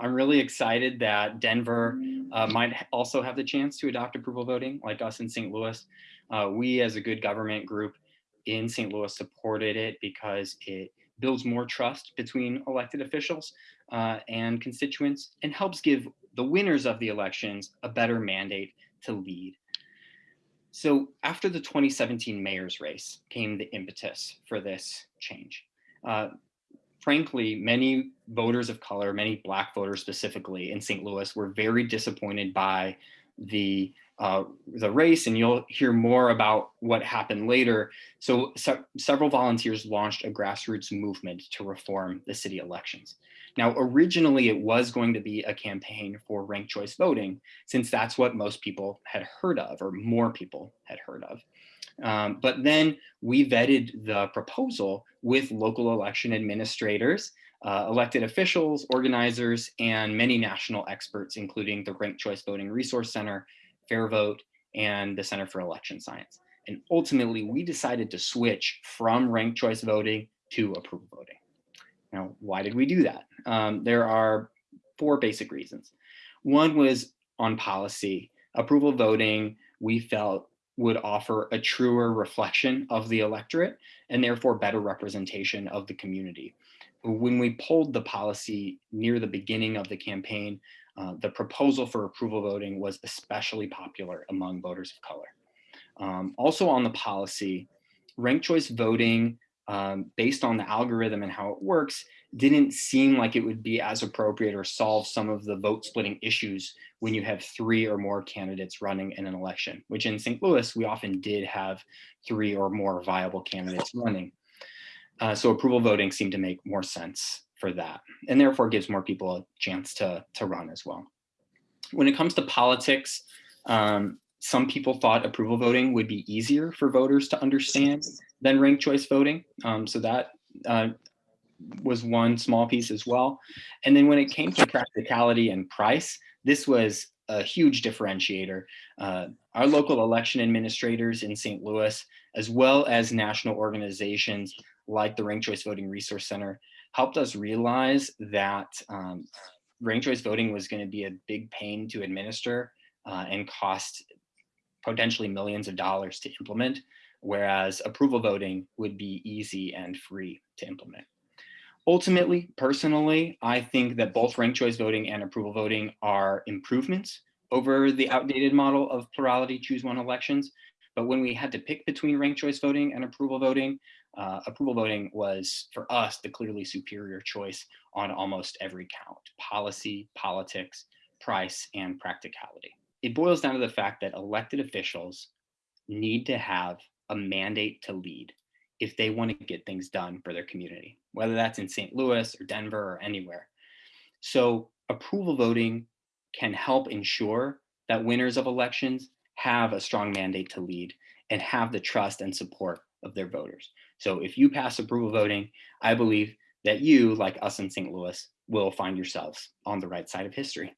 I'm really excited that Denver uh, might also have the chance to adopt approval voting like us in St. Louis. Uh, we as a good government group in St. Louis supported it because it builds more trust between elected officials uh, and constituents and helps give the winners of the elections a better mandate to lead. So after the 2017 mayor's race came the impetus for this change. Uh, frankly, many voters of color, many black voters specifically in St. Louis were very disappointed by the uh, the race and you'll hear more about what happened later. So se several volunteers launched a grassroots movement to reform the city elections. Now, originally it was going to be a campaign for ranked choice voting, since that's what most people had heard of or more people had heard of. Um, but then we vetted the proposal with local election administrators, uh, elected officials, organizers, and many national experts, including the Ranked Choice Voting Resource Center, FairVote, and the Center for Election Science. And ultimately, we decided to switch from ranked choice voting to approval voting. Now, why did we do that? Um, there are four basic reasons. One was on policy. Approval voting, we felt would offer a truer reflection of the electorate and therefore better representation of the community. When we polled the policy near the beginning of the campaign, uh, the proposal for approval voting was especially popular among voters of color. Um, also on the policy, ranked choice voting um, based on the algorithm and how it works, didn't seem like it would be as appropriate or solve some of the vote splitting issues when you have three or more candidates running in an election, which in St. Louis, we often did have three or more viable candidates running. Uh, so approval voting seemed to make more sense for that and therefore gives more people a chance to, to run as well. When it comes to politics, um, some people thought approval voting would be easier for voters to understand than ranked choice voting. Um, so that uh, was one small piece as well. And then when it came to practicality and price, this was a huge differentiator. Uh, our local election administrators in St. Louis, as well as national organizations like the Ranked Choice Voting Resource Center, helped us realize that um, ranked choice voting was going to be a big pain to administer uh, and cost potentially millions of dollars to implement, whereas approval voting would be easy and free to implement. Ultimately, personally, I think that both ranked choice voting and approval voting are improvements over the outdated model of plurality choose one elections. But when we had to pick between ranked choice voting and approval voting, uh, approval voting was, for us, the clearly superior choice on almost every count, policy, politics, price, and practicality it boils down to the fact that elected officials need to have a mandate to lead if they want to get things done for their community, whether that's in St. Louis or Denver or anywhere. So approval voting can help ensure that winners of elections have a strong mandate to lead and have the trust and support of their voters. So if you pass approval voting, I believe that you, like us in St. Louis, will find yourselves on the right side of history.